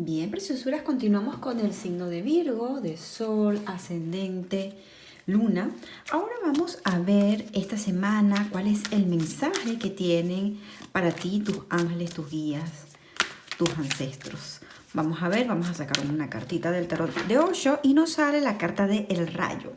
Bien, preciosuras, continuamos con el signo de Virgo, de Sol, Ascendente, Luna. Ahora vamos a ver esta semana cuál es el mensaje que tienen para ti tus ángeles, tus guías, tus ancestros. Vamos a ver, vamos a sacar una cartita del tarot de Osho y nos sale la carta de El Rayo.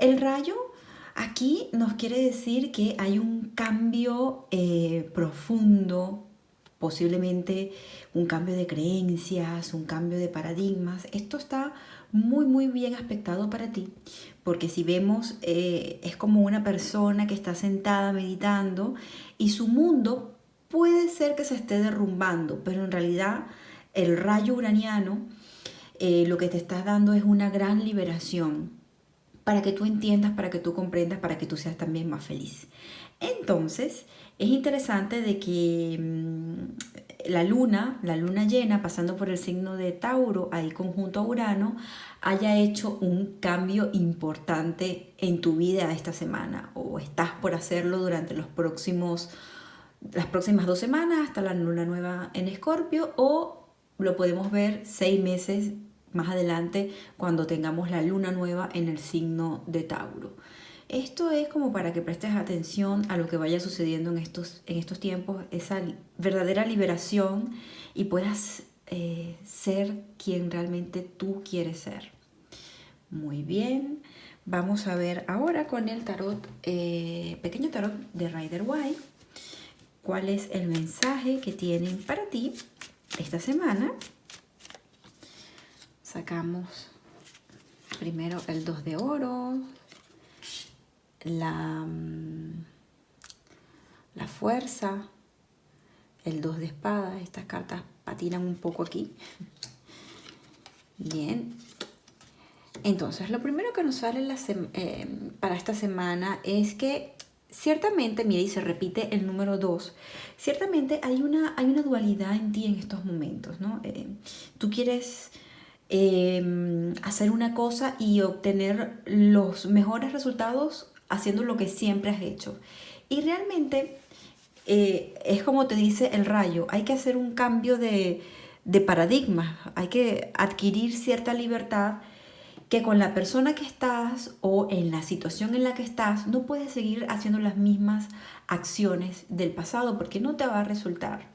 El Rayo aquí nos quiere decir que hay un cambio eh, profundo, posiblemente un cambio de creencias, un cambio de paradigmas. Esto está muy, muy bien aspectado para ti, porque si vemos, eh, es como una persona que está sentada meditando y su mundo puede ser que se esté derrumbando, pero en realidad el rayo uraniano eh, lo que te está dando es una gran liberación para que tú entiendas, para que tú comprendas, para que tú seas también más feliz. Entonces, es interesante de que mm, la luna, la luna llena, pasando por el signo de Tauro, ahí conjunto a Urano, haya hecho un cambio importante en tu vida esta semana o estás por hacerlo durante los próximos, las próximas dos semanas hasta la luna nueva en Escorpio o lo podemos ver seis meses más adelante cuando tengamos la luna nueva en el signo de Tauro. Esto es como para que prestes atención a lo que vaya sucediendo en estos, en estos tiempos, esa verdadera liberación y puedas eh, ser quien realmente tú quieres ser. Muy bien, vamos a ver ahora con el tarot, eh, pequeño tarot de Rider White, cuál es el mensaje que tienen para ti esta semana. Sacamos primero el 2 de oro, la, mm, la fuerza, el 2 de espadas, estas cartas patinan un poco aquí. Bien. Entonces, lo primero que nos sale eh, para esta semana es que ciertamente, mira, y se repite el número 2, ciertamente hay una, hay una dualidad en ti en estos momentos, ¿no? Eh, tú quieres em, hacer una cosa y obtener los mejores resultados haciendo lo que siempre has hecho. Y realmente eh, es como te dice el rayo, hay que hacer un cambio de, de paradigma, hay que adquirir cierta libertad que con la persona que estás o en la situación en la que estás no puedes seguir haciendo las mismas acciones del pasado porque no te va a resultar.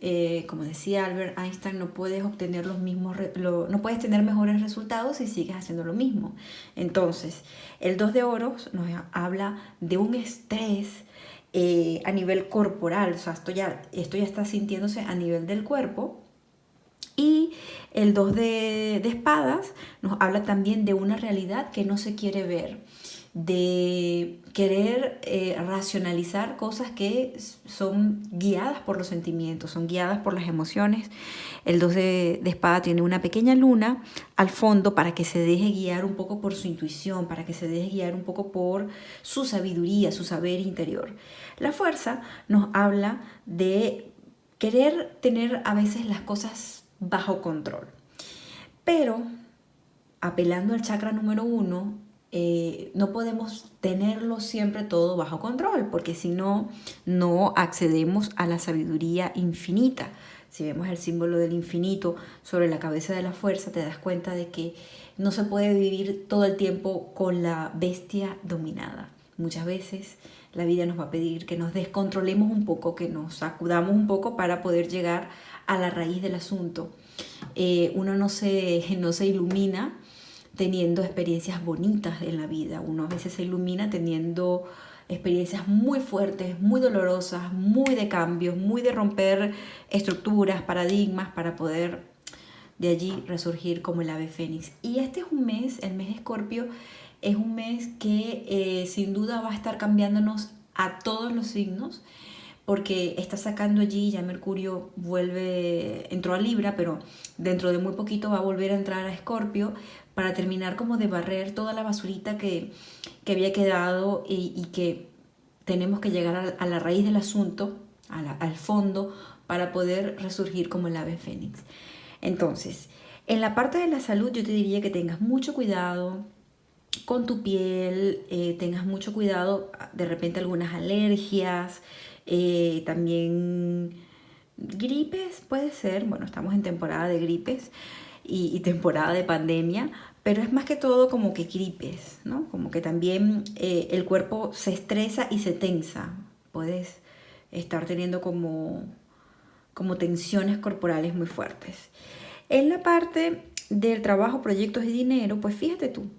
Eh, como decía Albert Einstein, no puedes obtener los mismos, no puedes tener mejores resultados si sigues haciendo lo mismo. Entonces, el 2 de oros nos habla de un estrés eh, a nivel corporal, o sea, esto ya, esto ya está sintiéndose a nivel del cuerpo. Y el 2 de, de espadas nos habla también de una realidad que no se quiere ver de querer eh, racionalizar cosas que son guiadas por los sentimientos, son guiadas por las emociones. El 2 de, espada tiene una pequeña luna al fondo para que se deje guiar un poco por su intuición, para que se deje guiar un poco por su sabiduría, su saber interior. La fuerza nos habla de querer tener a veces las cosas bajo control. Pero apelando al chakra número uno, eh, no podemos tenerlo siempre todo bajo control, porque si no, no accedemos a la sabiduría infinita. Si vemos el símbolo del infinito sobre la cabeza de la fuerza, te das cuenta de que no se puede vivir todo el tiempo con la bestia dominada. Muchas veces la vida nos va a pedir que nos descontrolemos un poco, que nos sacudamos un poco para poder llegar a la raíz del asunto. Eh, uno no se, no se ilumina teniendo experiencias bonitas en la vida. Uno a veces se ilumina teniendo experiencias muy fuertes, muy dolorosas, muy de cambios, muy de romper estructuras, paradigmas para poder de allí resurgir como el ave fénix. Y este es un mes, el mes de Escorpio, es un mes que eh, sin duda va a estar cambiándonos a todos los signos porque está sacando allí, ya Mercurio vuelve, entró a Libra, pero dentro de muy poquito va a volver a entrar a Escorpio para terminar como de barrer toda la basurita que, había quedado y, que tenemos que llegar a, la raíz del asunto, al fondo, para poder resurgir como el ave fénix. Entonces, en la parte de la salud yo te diría que tengas mucho cuidado con tu piel, eh, tengas mucho cuidado, de repente algunas alergias, eh, también Gripes puede ser, bueno, estamos en temporada de gripes y, temporada de pandemia, pero es más que todo como que gripes, ¿no? Como que también eh, el cuerpo se estresa y se tensa. Puedes estar teniendo como, como tensiones corporales muy fuertes. En la parte del trabajo, proyectos y dinero, pues fíjate tú,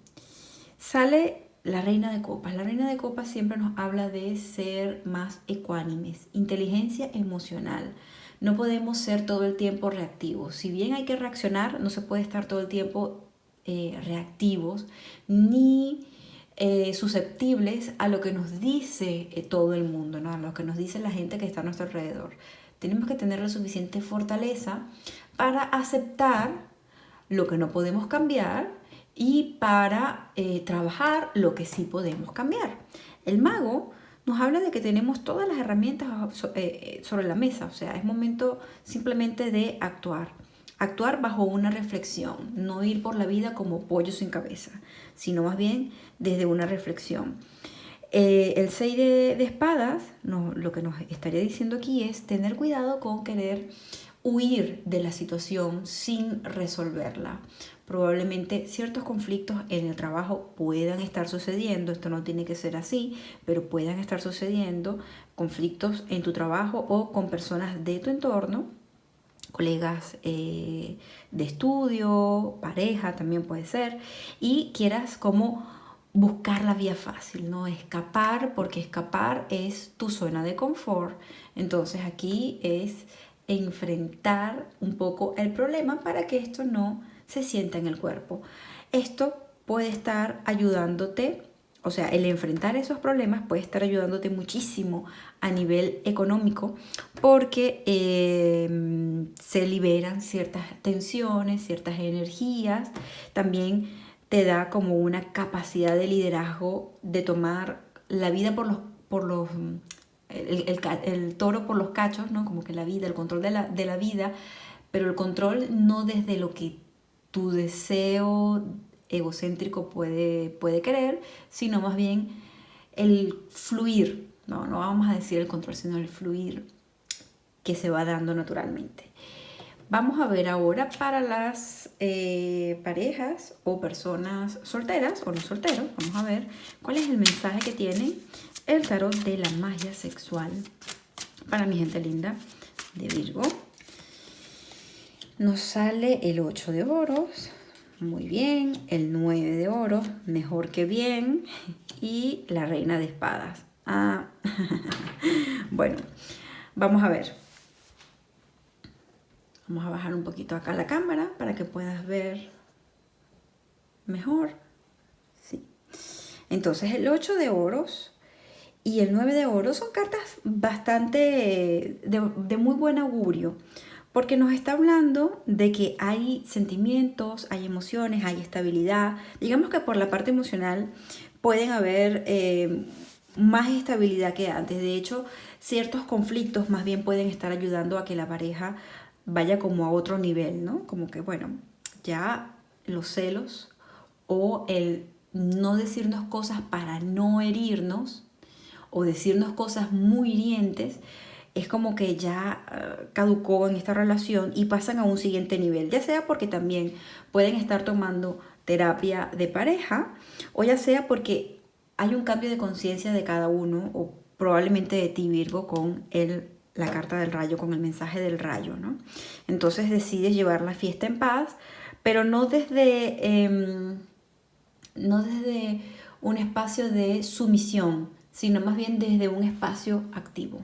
sale la reina de copas. La reina de copas siempre nos habla de ser más ecuánimes, inteligencia emocional. No podemos ser todo el tiempo reactivos. Si bien hay que reaccionar, no se puede estar todo el tiempo eh, reactivos ni eh, susceptibles a lo que nos dice eh, todo el mundo, ¿no? a lo que nos dice la gente que está a nuestro alrededor. Tenemos que tener la suficiente fortaleza para aceptar lo que no podemos cambiar y para eh, trabajar lo que sí podemos cambiar. El mago nos habla de que tenemos todas las herramientas eh, sobre la mesa, o sea, es momento simplemente de actuar. Actuar bajo una reflexión, no ir por la vida como pollo sin cabeza, sino más bien desde una reflexión. Eh, el 6 de, espadas, lo que nos estaría diciendo aquí es tener cuidado con querer huir de la situación sin resolverla. Probablemente ciertos conflictos en el trabajo puedan estar sucediendo, esto no tiene que ser así, pero puedan estar sucediendo conflictos en tu trabajo o con personas de tu entorno, colegas eh, de estudio, pareja también puede ser, y quieras como buscar la vía fácil, ¿no? Escapar, porque escapar es tu zona de confort. Entonces aquí es enfrentar un poco el problema para que esto no se sienta en el cuerpo. Esto puede estar ayudándote, o sea, el enfrentar esos problemas puede estar ayudándote muchísimo a nivel económico porque em, se liberan ciertas tensiones, ciertas energías, también te da como una capacidad de liderazgo de tomar la vida por los, por los el, toro por los cachos, ¿no? Como que la vida, el control de la, vida, pero el control no desde lo que tu deseo egocéntrico puede, puede querer, sino más bien el fluir, ¿no? no vamos a decir el control, sino el fluir que se va dando naturalmente. Vamos a ver ahora para las eh, parejas o personas solteras o no solteros, vamos a ver cuál es el mensaje que tienen el tarot de la magia sexual para mi gente linda de Virgo. Nos sale el 8 de oros, muy bien, el 9 de oros, mejor que bien, y la reina de espadas. Ah, bueno, vamos a ver. Vamos a bajar un poquito acá la cámara para que puedas ver mejor. Sí. Entonces el 8 de oros y el 9 de oro son cartas bastante de, muy buen augurio, porque nos está hablando de que hay sentimientos, hay emociones, hay estabilidad. Digamos que por la parte emocional pueden haber eh, más estabilidad que antes. De hecho, ciertos conflictos más bien pueden estar ayudando a que la pareja vaya como a otro nivel, ¿no? Como que, bueno, ya los celos o el no decirnos cosas para no herirnos, o decirnos cosas muy hirientes, es como que ya eh, caducó en esta relación y pasan a un siguiente nivel, ya sea porque también pueden estar tomando terapia de pareja o ya sea porque hay un cambio de conciencia de cada uno o probablemente de ti Virgo con el, la carta del rayo, con el mensaje del rayo, ¿no? Entonces decides llevar la fiesta en paz, pero no desde, em, no desde un espacio de sumisión, sino más bien desde un espacio activo,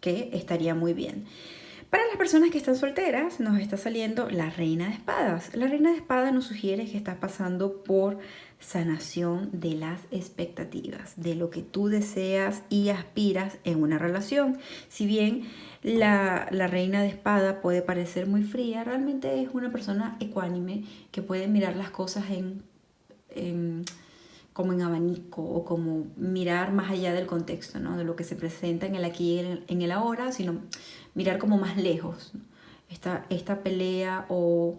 que estaría muy bien. Para las personas que están solteras, nos está saliendo la reina de espadas. La reina de espadas nos sugiere que estás pasando por sanación de las expectativas, de lo que tú deseas y aspiras en una relación. Si bien la, reina de espada puede parecer muy fría, realmente es una persona ecuánime que puede mirar las cosas en como en abanico o como mirar más allá del contexto, ¿no? de lo que se presenta en el aquí y en el ahora, sino mirar como más lejos. Esta, esta pelea o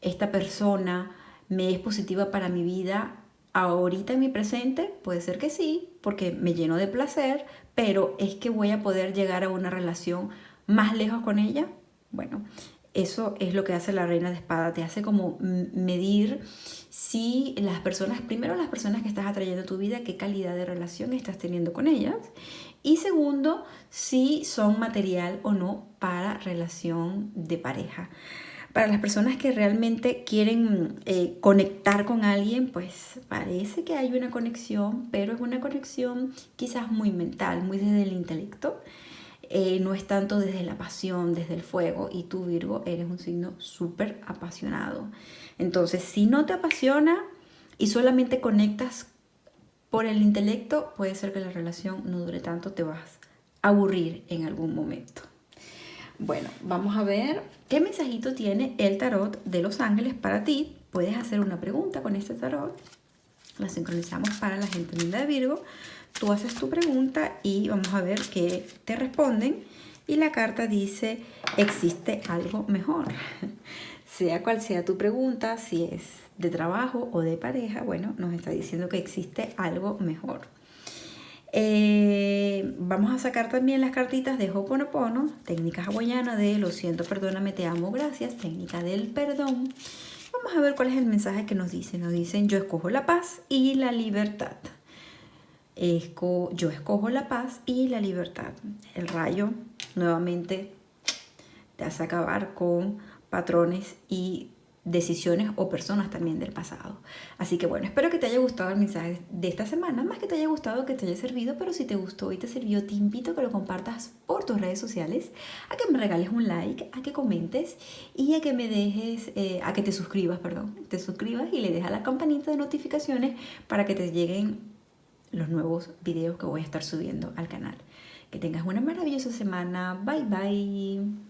esta persona me es positiva para mi vida ahorita en mi presente, puede ser que sí, porque me lleno de placer, pero es que voy a poder llegar a una relación más lejos con ella, Bueno, eso es lo que hace la reina de espada, te hace como medir si las personas, primero las personas que estás atrayendo a tu vida, qué calidad de relación estás teniendo con ellas y segundo, si son material o no para relación de pareja. Para las personas que realmente quieren eh, conectar con alguien, pues parece que hay una conexión, pero es una conexión quizás muy mental, muy desde el intelecto. Eh, no es tanto desde la pasión, desde el fuego. Y tú, Virgo, eres un signo súper apasionado. Entonces, si no te apasiona y solamente conectas por el intelecto, puede ser que la relación no dure tanto, te vas a aburrir en algún momento. Bueno, vamos a ver qué mensajito tiene el tarot de los ángeles para ti. Puedes hacer una pregunta con este tarot. La sincronizamos para la gente linda de Virgo Tú haces tu pregunta y vamos a ver qué te responden. Y la carta dice, existe algo mejor. sea cual sea tu pregunta, si es de trabajo o de pareja, bueno, nos está diciendo que existe algo mejor. Eh, vamos a sacar también las cartitas de Hoponopono, técnica hawaiana de lo siento, perdóname, te amo, gracias, técnica del perdón. Vamos a ver cuál es el mensaje que nos dicen. Nos dicen yo escojo la paz y la libertad yo escojo la paz y la libertad. El rayo nuevamente te hace acabar con patrones y decisiones o personas también del pasado. Así que bueno, espero que te haya gustado el mensaje de esta semana, más que te haya gustado, que te haya servido, pero si te gustó y te sirvió, te invito a que lo compartas por tus redes sociales, a que me regales un like, a que comentes y a que me dejes, eh, a que te suscribas, perdón, te suscribas y le dejas la campanita de notificaciones para que te lleguen los nuevos videos que voy a estar subiendo al canal. Que tengas una maravillosa semana. Bye bye.